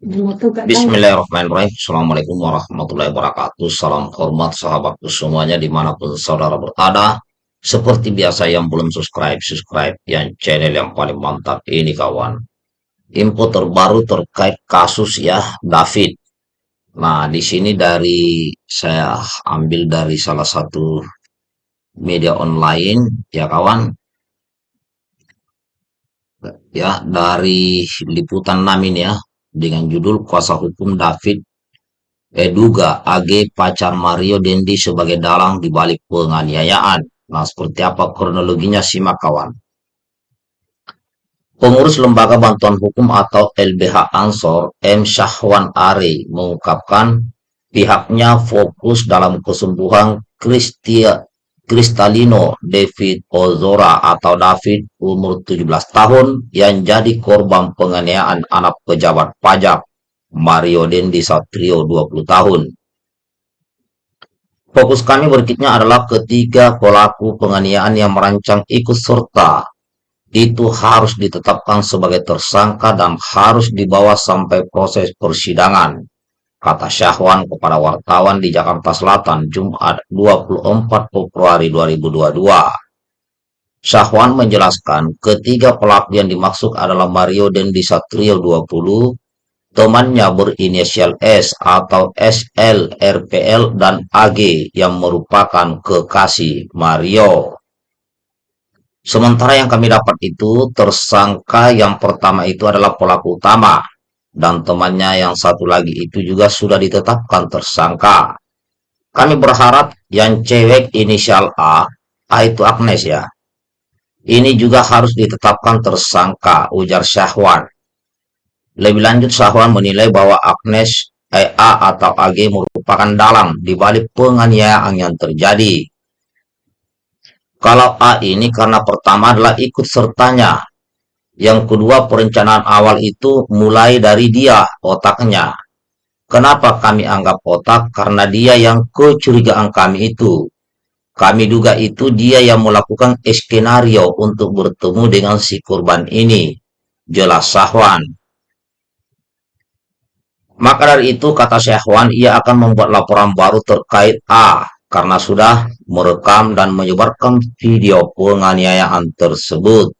Bismillahirrahmanirrahim. Assalamualaikum warahmatullahi wabarakatuh. Salam hormat sahabatku semuanya di mana pun saudara berada. Seperti biasa yang belum subscribe, subscribe yang channel yang paling mantap ini kawan. Info terbaru terkait kasus ya David. Nah di sini dari saya ambil dari salah satu media online ya kawan. Ya dari liputan 6 ini ya dengan judul Kuasa Hukum David Eduga AG pacar Mario Dendi sebagai dalang di balik penganiayaan. Nah, seperti apa kronologinya simak kawan. Pengurus Lembaga Bantuan Hukum atau LBH Ansor, M. Syahwan Ari, mengungkapkan pihaknya fokus dalam kesembuhan Kristia Kristalino David Ozora atau David umur 17 tahun yang jadi korban penganiayaan anak pejabat pajak Mario Dendi Satrio 20 tahun. Fokus kami berikutnya adalah ketiga pelaku penganiayaan yang merancang ikut serta itu harus ditetapkan sebagai tersangka dan harus dibawa sampai proses persidangan kata Syahwan kepada wartawan di Jakarta Selatan Jumat 24 Februari 2022. Syahwan menjelaskan ketiga pelaku yang dimaksud adalah Mario Dendi Satrio 20, temannya berinisial S atau SL, RPL, dan AG yang merupakan kekasih Mario. Sementara yang kami dapat itu, tersangka yang pertama itu adalah pelaku utama, dan temannya yang satu lagi itu juga sudah ditetapkan tersangka. Kami berharap yang cewek inisial A, A itu Agnes ya, ini juga harus ditetapkan tersangka, ujar Syahwan. Lebih lanjut Syahwan menilai bahwa Agnes eh, A atau AG merupakan dalang di balik penganiayaan yang terjadi. Kalau A ini karena pertama adalah ikut sertanya yang kedua, perencanaan awal itu mulai dari dia, otaknya. Kenapa kami anggap otak? Karena dia yang kecurigaan kami itu. Kami duga itu dia yang melakukan skenario untuk bertemu dengan si korban ini. Jelas Sahwan. Maka dari itu, kata Syahwan, ia akan membuat laporan baru terkait A, karena sudah merekam dan menyebarkan video penganiayaan tersebut.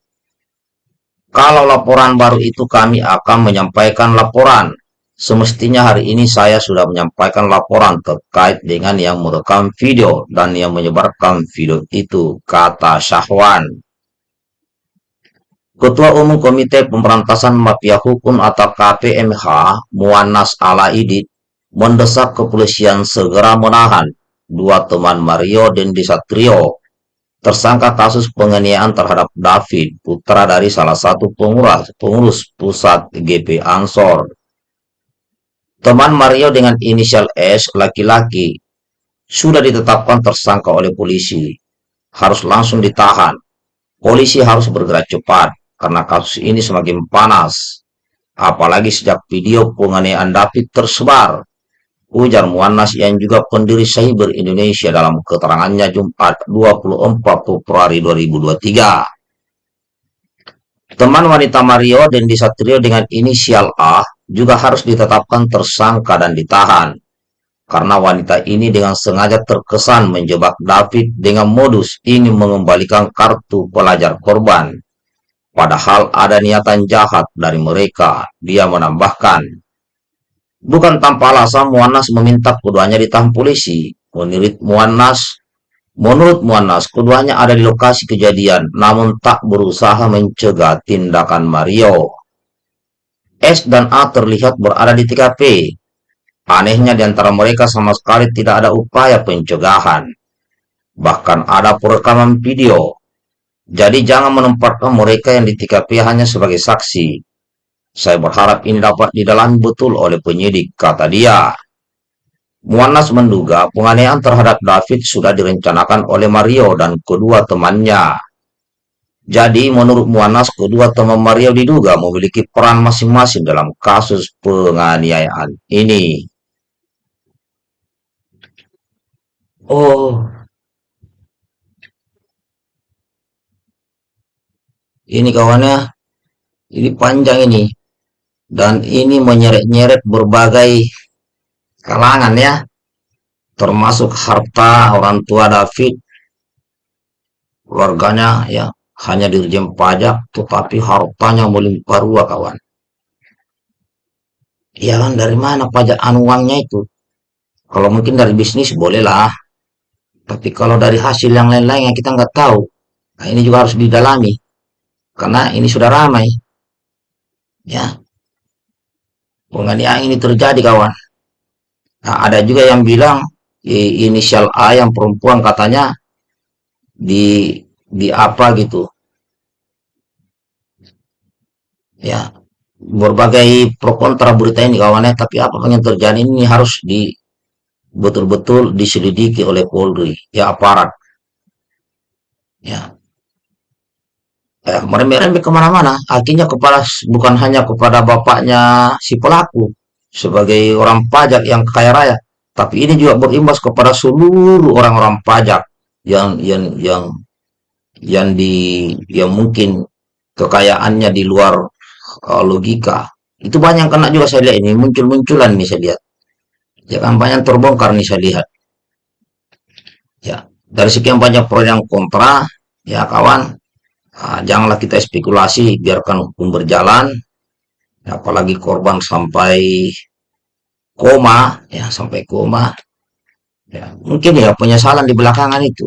Kalau laporan baru itu kami akan menyampaikan laporan. Semestinya hari ini saya sudah menyampaikan laporan terkait dengan yang merekam video dan yang menyebarkan video itu, kata Syahwan. Ketua Umum Komite Pemberantasan Mafia Hukum atau KPMH, Muanas Alaidit, mendesak kepolisian segera menahan dua teman Mario dan Disatrio tersangka kasus penganiayaan terhadap David, putra dari salah satu pengurus, pengurus pusat GP Ansor. Teman Mario dengan inisial S, laki-laki, sudah ditetapkan tersangka oleh polisi. Harus langsung ditahan. Polisi harus bergerak cepat, karena kasus ini semakin panas. Apalagi sejak video penganiayaan David tersebar, Ujar Muannas yang juga pendiri Cyber Indonesia dalam keterangannya Jumat 24 Februari 2023. Teman wanita Mario dan Disatrio dengan inisial A juga harus ditetapkan tersangka dan ditahan. Karena wanita ini dengan sengaja terkesan menjebak David dengan modus ingin mengembalikan kartu pelajar korban. Padahal ada niatan jahat dari mereka, dia menambahkan. Bukan tanpa alasan Muanas meminta keduanya ditahan polisi. Menurut Muanas, menurut Muanas, keduanya ada di lokasi kejadian, namun tak berusaha mencegah tindakan Mario. S dan A terlihat berada di TKP. Anehnya di antara mereka sama sekali tidak ada upaya pencegahan. Bahkan ada perekaman video. Jadi jangan menempatkan mereka yang di TKP hanya sebagai saksi. Saya berharap ini dapat didalami betul oleh penyidik, kata dia. Muanas menduga penganiayaan terhadap David sudah direncanakan oleh Mario dan kedua temannya. Jadi menurut Muanas, kedua teman Mario diduga memiliki peran masing-masing dalam kasus penganiayaan ini. Oh, ini kawannya, ini panjang ini. Dan ini menyeret-nyeret berbagai kalangan ya. Termasuk harta orang tua David. Keluarganya ya hanya dirjen pajak tetapi hartanya melimpah ruah kawan. Ya kan dari mana pajak uangnya itu? Kalau mungkin dari bisnis bolehlah tapi kalau dari hasil yang lain-lain yang kita nggak tahu nah ini juga harus didalami. Karena ini sudah ramai. Ya penganiayaan ini terjadi kawan. Nah, ada juga yang bilang inisial A yang perempuan katanya di di apa gitu. Ya berbagai pro kontra berita ini kawannya tapi apa yang terjadi ini harus di betul-betul diselidiki oleh Polri ya aparat. Ya eh, merembet-rembet ke mana-mana. Akhirnya kepala bukan hanya kepada bapaknya si pelaku sebagai orang pajak yang kaya raya tapi ini juga berimbas kepada seluruh orang-orang pajak yang yang yang yang di yang mungkin kekayaannya di luar uh, logika. Itu banyak kena juga saya lihat ini muncul-munculan nih saya lihat. Ya banyak terbongkar nih saya lihat. Ya dari sekian banyak pro yang kontra ya kawan uh, janganlah kita spekulasi biarkan hukum berjalan. Ya, apalagi korban sampai koma ya sampai koma. Ya mungkin ya penyesalan di belakangan itu.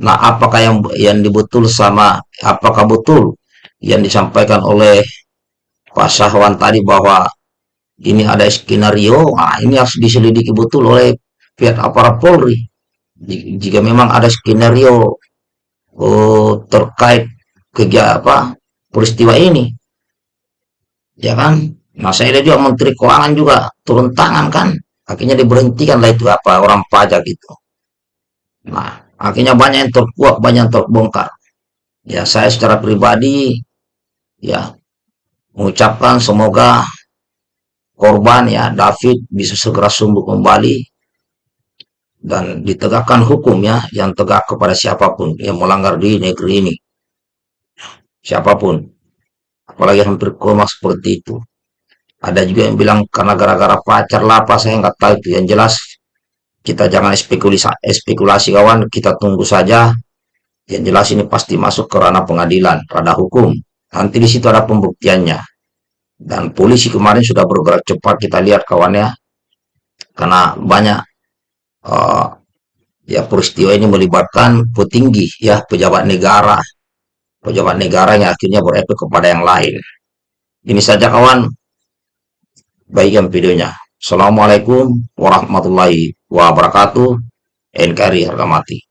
Nah apakah yang yang dibetul sama apakah betul yang disampaikan oleh Pak Syahwan tadi bahwa ini ada skenario, nah ini harus diselidiki betul oleh pihak aparat Polri. Jika memang ada skenario oh, terkait kegiatan apa peristiwa ini, ya kan? Nah saya lihat juga Menteri Keuangan juga turun tangan kan, akhirnya diberhentikan lah itu apa orang pajak itu. Nah akhirnya banyak yang terkuak, banyak yang terbongkar. Ya saya secara pribadi ya mengucapkan semoga korban ya David bisa segera sembuh kembali dan ditegakkan hukum ya yang tegak kepada siapa pun yang melanggar di negeri ini siapa pun. Apalagi hampir koma seperti itu. Ada juga yang bilang karena gara-gara pacar lah apa saya nggak tahu itu. Yang jelas kita jangan spekulasi spekulasi kawan. Kita tunggu saja. Yang jelas ini pasti masuk ke ranah pengadilan ranah hukum. Nanti di situ ada pembuktiannya. Dan polisi kemarin sudah bergerak cepat kita lihat kawannya karena banyak uh, ya peristiwa ini melibatkan petinggi ya pejabat negara pejabat negara yang akhirnya berefek kepada yang lain. Ini saja kawan. Baikkan videonya. Assalamualaikum warahmatullahi wabarakatuh. NKRI harga mati